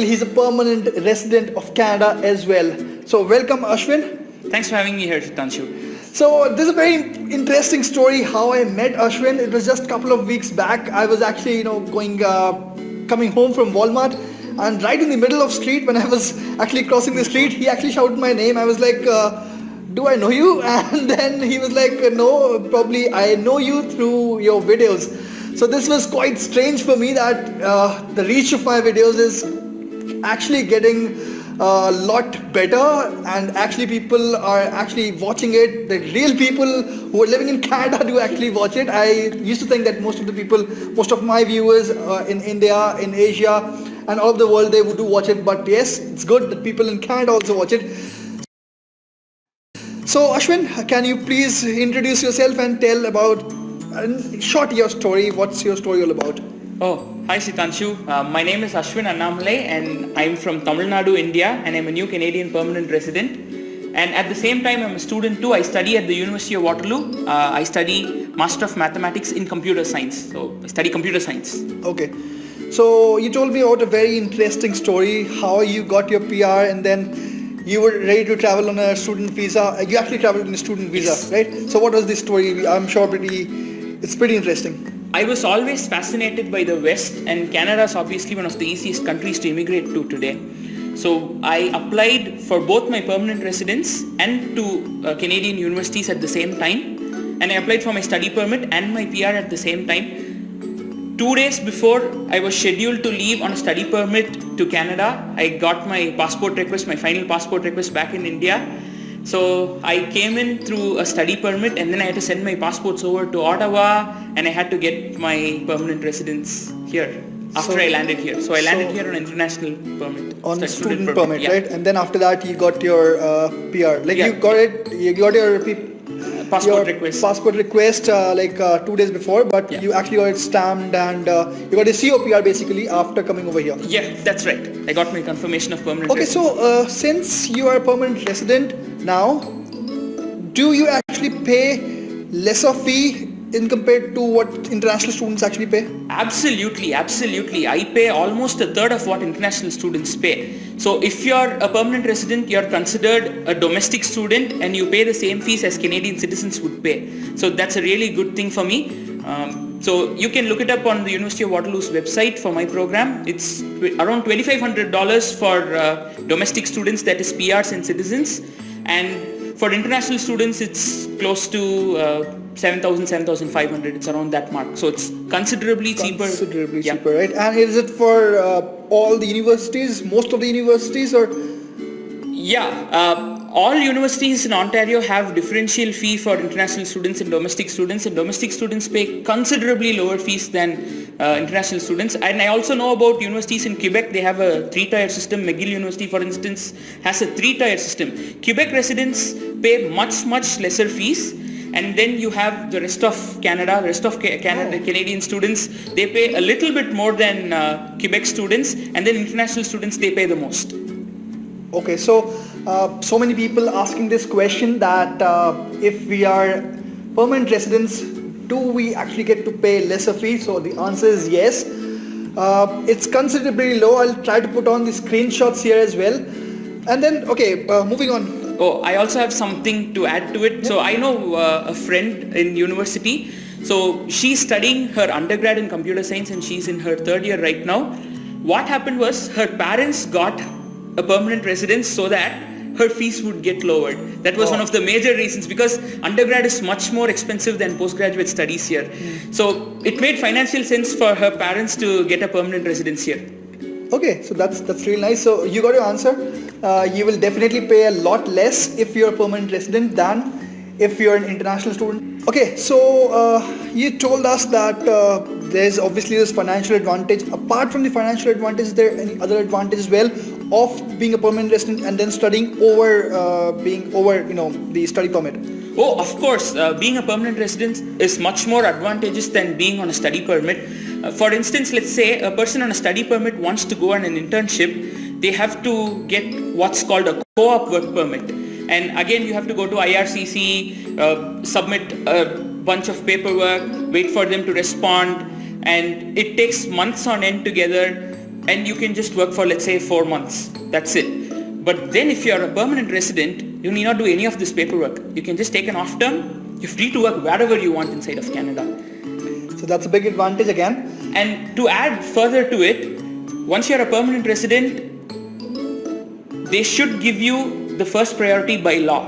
He's a permanent resident of Canada as well. So welcome Ashwin. Thanks for having me here, Tanshu. So this is a very interesting story how I met Ashwin. It was just a couple of weeks back. I was actually, you know, going, uh, coming home from Walmart and right in the middle of street when I was actually crossing the street, he actually shouted my name. I was like, uh, do I know you? And then he was like, no, probably I know you through your videos. So this was quite strange for me that uh, the reach of my videos is actually getting a lot better and actually people are actually watching it. The real people who are living in Canada do actually watch it. I used to think that most of the people most of my viewers uh, in India in Asia and all of the world they would do watch it. But yes it's good that people in Canada also watch it. So Ashwin can you please introduce yourself and tell about uh, short your story. What's your story all about? Oh, hi Sitanshu. Uh, my name is Ashwin Annamalai and I'm from Tamil Nadu, India and I'm a new Canadian permanent resident. And at the same time, I'm a student too. I study at the University of Waterloo. Uh, I study Master of Mathematics in Computer Science. So I study Computer Science. Okay. So you told me about a very interesting story, how you got your PR and then you were ready to travel on a student visa. You actually traveled on a student visa, yes. right? So what was this story? I'm sure pretty, it's pretty interesting. I was always fascinated by the West and Canada is obviously one of the easiest countries to immigrate to today. So I applied for both my permanent residence and to uh, Canadian universities at the same time and I applied for my study permit and my PR at the same time. Two days before I was scheduled to leave on a study permit to Canada, I got my passport request, my final passport request back in India so I came in through a study permit and then I had to send my passports over to Ottawa and I had to get my permanent residence here after so, I landed here. So I landed so here on international permit. On student, student permit, permit yeah. right? And then after that you got your uh, PR. Like yeah. you got it, you got your passport request. Passport request uh, like uh, two days before, but yeah. you actually got it stamped and uh, you got a COPR basically after coming over here. Yeah, that's right. I got my confirmation of permanent. Okay, residence. so uh, since you are a permanent resident now, do you actually pay lesser fee in compared to what international students actually pay? Absolutely, absolutely. I pay almost a third of what international students pay. So if you're a permanent resident, you're considered a domestic student and you pay the same fees as Canadian citizens would pay. So that's a really good thing for me. Um, so you can look it up on the University of Waterloo's website for my program. It's around $2,500 for uh, domestic students, that is PRs and citizens. And for international students, it's close to uh, 7,000, 7,500. It's around that mark. So it's considerably cheaper. Considerably yeah. cheaper, right? And is it for uh, all the universities, most of the universities or? Yeah, uh, all universities in Ontario have differential fee for international students and domestic students and domestic students pay considerably lower fees than uh, international students and I also know about universities in Quebec they have a three-tier system McGill University for instance has a three-tier system Quebec residents pay much much lesser fees and then you have the rest of Canada, the rest of Canada, oh. Canadian students, they pay a little bit more than uh, Quebec students and then international students, they pay the most. Okay, so uh, so many people asking this question that uh, if we are permanent residents, do we actually get to pay lesser fee? So the answer is yes. Uh, it's considerably low. I'll try to put on the screenshots here as well. And then, okay, uh, moving on. Oh, I also have something to add to it. So I know uh, a friend in university. So she's studying her undergrad in computer science and she's in her third year right now. What happened was her parents got a permanent residence so that her fees would get lowered. That was oh. one of the major reasons because undergrad is much more expensive than postgraduate studies here. Mm. So it made financial sense for her parents to get a permanent residence here. Okay, so that's that's really nice. So you got your answer. Uh, you will definitely pay a lot less if you're a permanent resident than if you're an international student. Okay, so uh, you told us that uh, there's obviously this financial advantage. Apart from the financial advantage, is there any other advantage as well of being a permanent resident and then studying over uh, being over you know the study permit? Oh, of course, uh, being a permanent resident is much more advantageous than being on a study permit uh, for instance, let's say a person on a study permit wants to go on an internship, they have to get what's called a co-op work permit. And again, you have to go to IRCC, uh, submit a bunch of paperwork, wait for them to respond, and it takes months on end together. and you can just work for let's say four months. That's it. But then if you're a permanent resident, you need not do any of this paperwork. You can just take an off term. You're free to work wherever you want inside of Canada. So that's a big advantage again. And to add further to it, once you're a permanent resident, they should give you the first priority by law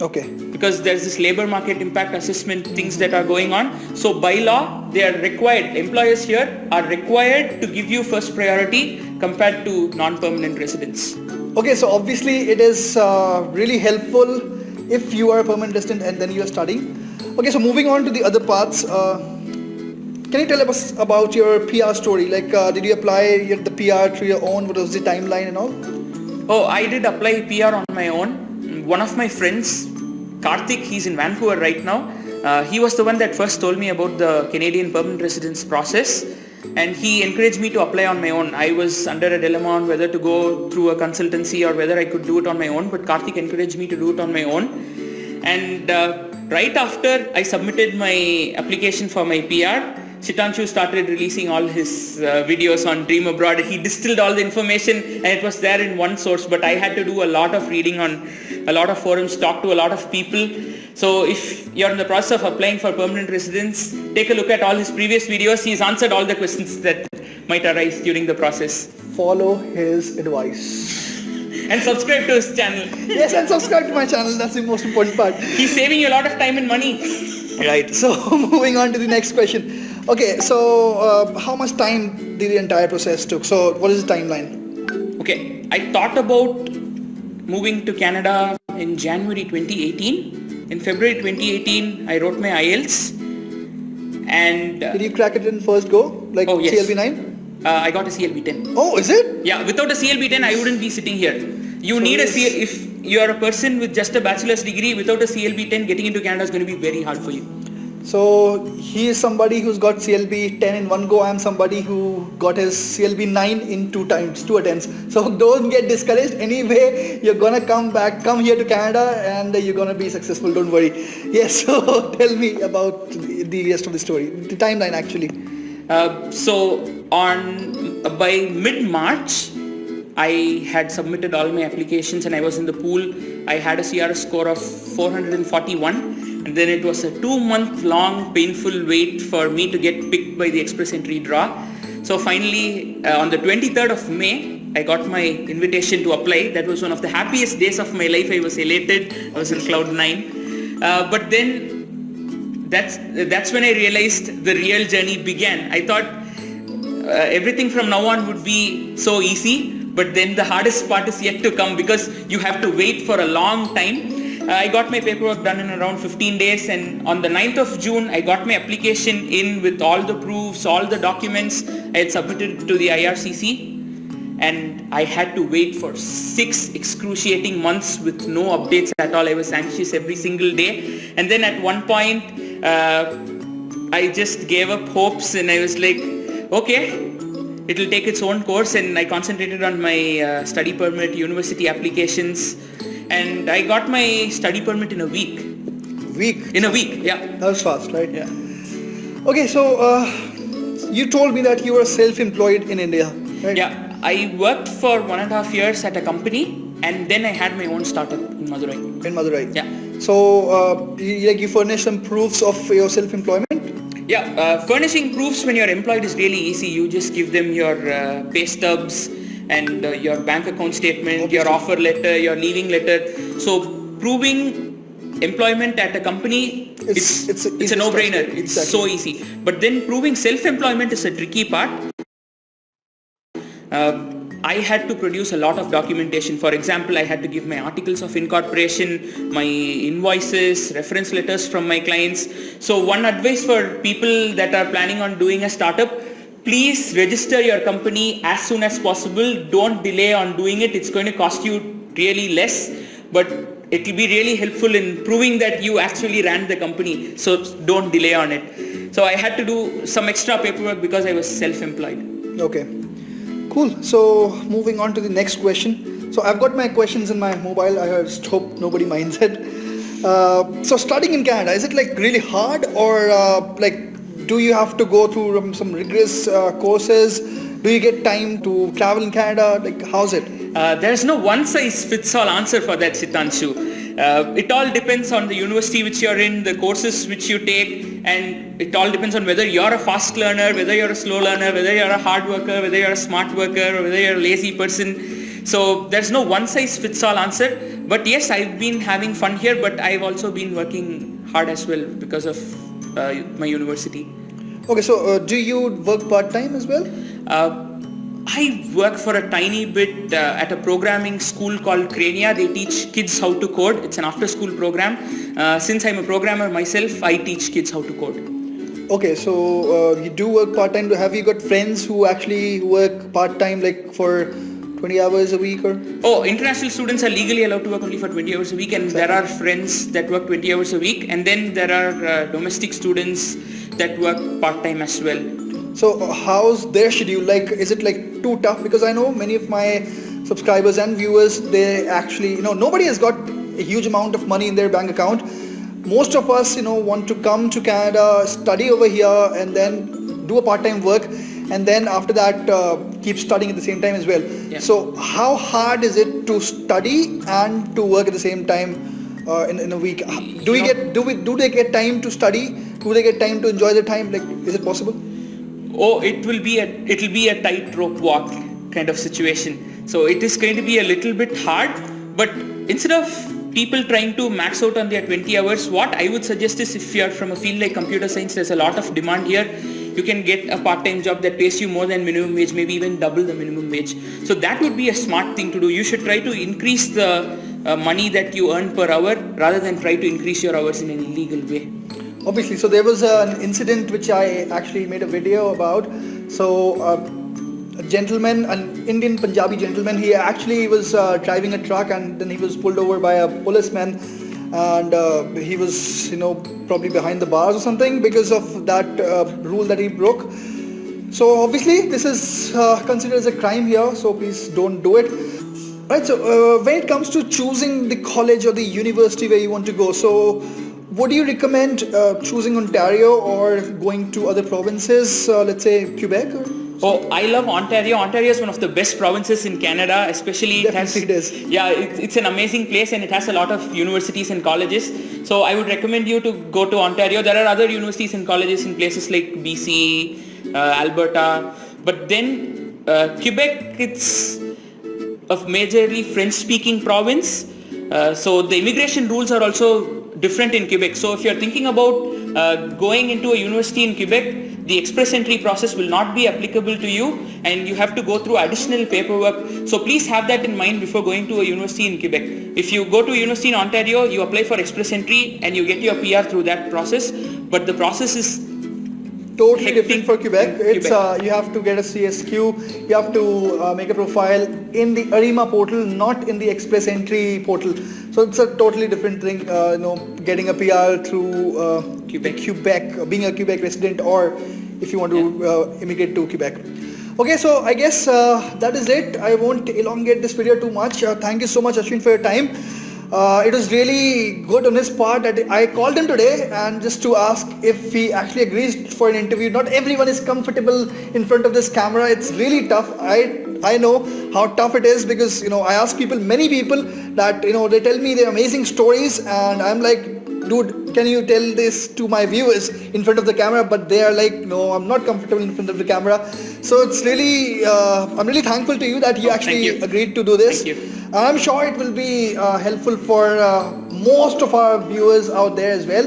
Okay. because there's this labor market impact assessment things that are going on. So by law, they are required, employers here are required to give you first priority compared to non-permanent residents. Okay, so obviously it is uh, really helpful if you are a permanent resident and then you are studying. Okay, so moving on to the other parts. Uh, can you tell us about your PR story? Like, uh, did you apply the PR to your own? What was the timeline and all? Oh, I did apply PR on my own. One of my friends, Karthik, he's in Vancouver right now. Uh, he was the one that first told me about the Canadian permanent residence process and he encouraged me to apply on my own. I was under a dilemma on whether to go through a consultancy or whether I could do it on my own, but Karthik encouraged me to do it on my own. And uh, right after I submitted my application for my PR, Chitanshu started releasing all his uh, videos on Dream Abroad. He distilled all the information and it was there in one source, but I had to do a lot of reading on a lot of forums, talk to a lot of people. So if you're in the process of applying for permanent residence, take a look at all his previous videos. He's answered all the questions that might arise during the process. Follow his advice. And subscribe to his channel. yes, and subscribe to my channel. That's the most important part. He's saving you a lot of time and money. Right. So moving on to the next question. Okay, so uh, how much time did the entire process took? So what is the timeline? Okay, I thought about moving to Canada in January 2018. In February 2018, I wrote my IELTS and uh, Did you crack it in first go, like Oh, yes. CLB nine? uh, I got a CLB 10. Oh, is it? Yeah, without a CLB 10, I wouldn't be sitting here. You So need a. CL, if you are a person with just a bachelor's degree, without a CLB 10, getting into Canada is going to be very hard for you. So he is somebody who's got CLB 10 in one go. I'm somebody who got his CLB 9 in two times, two attempts. So don't get discouraged. Anyway, you're gonna come back, come here to Canada, and you're gonna be successful. Don't worry. Yes. So tell me about the rest of the story, the timeline actually. Uh, so on by mid March, I had submitted all my applications and I was in the pool. I had a CRS score of 441, and then it was a two-month long painful wait for me to get picked by the express entry draw. So finally, uh, on the 23rd of May, I got my invitation to apply. That was one of the happiest days of my life. I was elated. I was in cloud nine. Uh, but then that's that's when I realized the real journey began. I thought uh, everything from now on would be so easy, but then the hardest part is yet to come because you have to wait for a long time. I got my paperwork done in around 15 days and on the 9th of June I got my application in with all the proofs, all the documents I had submitted to the IRCC and I had to wait for six excruciating months with no updates at all. I was anxious every single day. And then at one point, uh, I just gave up hopes and I was like, okay, it'll take its own course. And I concentrated on my uh, study permit, university applications, and I got my study permit in a week. Week. In a week, yeah. That was fast, right? Yeah. Okay, so uh, you told me that you were self-employed in India, right? Yeah, I worked for one and a half years at a company and then I had my own startup in Madurai. In Madurai. Yeah. So, uh, you, like you furnish some proofs of your self-employment. Yeah, uh, furnishing proofs when you're employed is really easy. You just give them your uh, pay stubs and uh, your bank account statement, your offer letter, your leaving letter. So proving employment at a company, It's- it's, it's a it's, a no-brainer. It's Exactly. so easy. But then proving self-employment is a tricky part. Uh, I had to produce a lot of documentation. For example, I had to give my articles of incorporation, my invoices, reference letters from my clients. So one advice for people that are planning on doing a startup, please register your company as soon as possible. Don't delay on doing it. It's going to cost you really less, but it will be really helpful in proving that you actually ran the company. So don't delay on it. So I had to do some extra paperwork because I was self-employed. Okay. Cool. So moving on to the next question. So I've got my questions in my mobile. I just hope nobody minds it. Uh, so studying in Canada is it like really hard or uh, like do you have to go through um, some rigorous uh, courses Do you get time to travel in Canada? Like, how's it? Uh, there's no one size fits all answer for that, Sitanshu. Uh, it all depends on the university which you're in, the courses which you take, and it all depends on whether you're a fast learner, whether you're a slow learner, whether you're a hard worker, whether you're a smart worker, or whether you're a lazy person. So there's no one size fits all answer. But yes, I've been having fun here, but I've also been working hard as well because of uh, my university. Okay, so uh, do you work part time as well? Uh, I work for a tiny bit uh, at a programming school called Crania. They teach kids how to code. It's an after school program. Uh, since I'm a programmer myself, I teach kids how to code. Okay, so uh, you do work part time. Have you got friends who actually work part time, like for 20 hours a week or? Oh, international students are legally allowed to work only for 20 hours a week, and there are friends that work 20 hours a week, and then there are uh, domestic students that work part time as well. So how's their schedule? Like, is it like too tough? Because I know many of my subscribers and viewers, they actually, you know, nobody has got a huge amount of money in their bank account. Most of us, you know, want to come to Canada, study over here, and then do a part-time work, and then after that, uh, keep studying at the same time as well. Yeah. So how hard is it to study and to work at the same time uh, in, in a week? Do we know- get do we do they get time to study? Do they get time to enjoy the time? Like, is it possible? oh it will be a it'll be a tightrope walk kind of situation. So it is going to be a little bit hard but instead of people trying to max out on their 20 hours what i would suggest is if you're from a field like computer science there's a lot of demand here. You can get a part-time job that pays you more than minimum wage maybe even double the minimum wage. So that would be a smart thing to do. You should try to increase the uh, money that you earn per hour rather than try to increase your hours in an illegal way Obviously, so there was an incident which I actually made a video about. So, uh, a gentleman, an Indian Punjabi gentleman, he actually was uh, driving a truck and then he was pulled over by a policeman and uh, he was, you know, probably behind the bars or something because of that uh, rule that he broke. So, obviously, this is uh, considered as a crime here, so please don't do it. Right, so uh, when it comes to choosing the college or the university where you want to go, so would you recommend uh, choosing Ontario or going to other provinces, uh, let's say Quebec? Or? Oh, I love Ontario. Ontario is one of the best provinces in Canada, especially it has. It is. Yeah, it, it's an amazing place and it has a lot of universities and colleges. So I would recommend you to go to Ontario. There are other universities and colleges in places like BC, uh, Alberta, but then uh, Quebec, it's a majorly French-speaking province. Uh, so the immigration rules are also different in Quebec. So if you're thinking about uh, going into a university in Quebec, the express entry process will not be applicable to you and you have to go through additional paperwork. So please have that in mind before going to a university in Quebec. If you go to a university in Ontario, you apply for express entry and you get your PR through that process. But the process is Totally different for Quebec. It's Quebec. uh, you have to get a CSQ, you have to uh, make a profile in the Arrima portal, not in the Express Entry portal. So it's a totally different thing. Uh, you know, getting a PR through uh, Quebec. Quebec, uh, being a Quebec resident, or if you want to uh, immigrate to Quebec. Okay, so I guess uh, that is it. I won't elongate this video too much. Uh, thank you so much, Ashwin, for your time. Uh, it was really good on his part that I called him today and just to ask if he actually agrees for an interview. Not everyone is comfortable in front of this camera. It's really tough. I I know how tough it is because you know I ask people, many people that you know they tell me their amazing stories and I'm like, dude, can you tell this to my viewers in front of the camera? But they are like, no, I'm not comfortable in front of the camera. So it's really, uh, I'm really thankful to you that you Oh, actually you. agreed to do this. Thank you. And I'm sure it will be uh, helpful for uh, most of our viewers out there as well.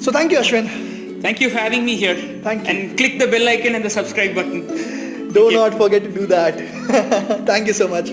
So thank you, Ashwin. Thank you for having me here. Thank you. And click the bell icon and the subscribe button. Do not forget to do that. thank you so much.